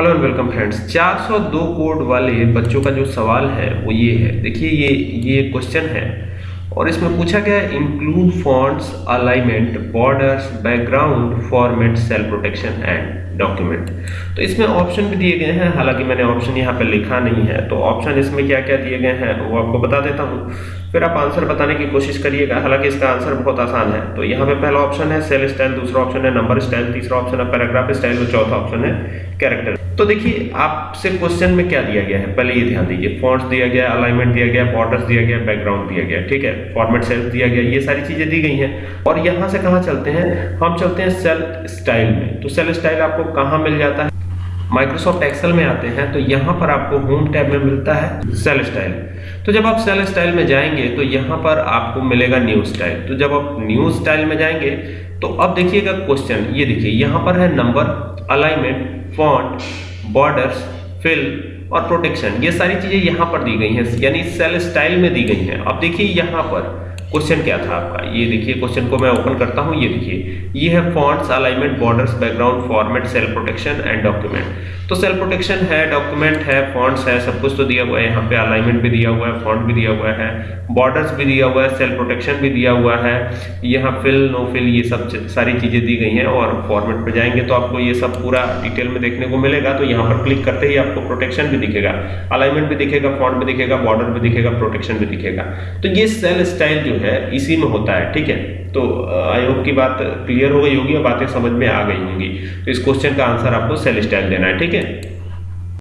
Hello and welcome friends 402 code वाले बच्चों का जो सवाल है, वो ये है। देखिए, ये ये क्वेश्चन है और इसमें पूछा गया है include fonts alignment borders background format cell protection and document तो इसमें ऑप्शन भी दिए गए हैं, हालाँकि मैंने ऑप्शन यहाँ पर लिखा नहीं है तो ऑप्शन इसमें क्या क्या दिए गए हैं, वो आपको बता देता हूँ। फिर आप आंसर बताने की कोशिश करिएगा। हालाँकि इसका आंसर बहुत आसान है। तो यहाँ पे पहला ऑप्शन है, सेल स्टाइल दूसरा ऑप्शन है, नंबर स्टाइल तीसरा ऑप्शन है, पैराग्राफ स्टाइल और चौथा ऑप्शन है, कैरेक्टर। तो देखिए, आपसे क्वेश्चन में क्या दिया गया है? पहले ये ध्यान दीजिए। फॉन्ट्स दिया गया, अलाइनमेंट दिया गया, बॉर्डर्स दिया गया, बैकग्राउंड दिया गया, ठीक है? फॉर्मेट सेल्स दिया गया, ये सारी चीज़ें दी गई हैं। और यहाँ से कहाँ चलते हैं? हम चलते हैं सेल स्टाइल में। तो सेल स्टाइल आपको कहाँ मिल जाता है? माइक्रोसॉफ्ट एक्सेल में आते हैं तो यहाँ पर आपको होम टैब में मिलता है सेल स्टाइल तो जब आप सेल स्टाइल में जाएँगे तो यहाँ पर आपको मिलेगा न्यू स्टाइल तो जब आप न्यू स्टाइल में जाएँगे तो अब देखिएगा क्वेश्चन ये देखिए, यहाँ पर है number alignment font borders fill और प्रोटेक्शन ये सारी चीज़ें यहाँ पर दी गई हैं, यानी सेल स्टाइल में दी गई हैं। अब देखिए यहाँ पर क्वेश्चन क्या था आपका? ये देखिए, क्वेश्चन को मैं ओपन करता हूँ, ये देखिए। ये है fonts, alignment, borders, background, format, cell protection and document. तो सेल प्रोटेक्शन है, डॉक्यूमेंट है, फॉन्ट्स है, सब कुछ तो दिया हुआ है। यहाँ पे अलाइनमेंट भी दिया हुआ है, फॉन्ट भी दिया हुआ है, बॉर्डर्स भी दिया हुआ है, सेल प्रोटेक्शन भी दिया हुआ है। यहाँ फिल, नो फिल, ये सब सारी चीज़ें दी गई हैं और फॉर्मेट पर जाएँगे तो आपको ये सब पूरा डिटेल में देखने को मिलेगा। तो यहाँ पर क्लिक करते ही आपको प्रोटेक्शन भी दिखेगा। अलाइनमेंट भी दिखेगा, फॉन्ट भी दिखेगा, बॉर्डर भी दिखेगा, प्रोटेक्शन भी दिखेगा। तो ये सेल स्टाइल जो है, इसी में होता है, ठीक है? तो आई होप की बात क्लियर हो गई होगी और बातें समझ में आ गई होंगी। तो इस क्वेश्चन का आंसर आपको सेल स्टाइल देना है, ठीक है?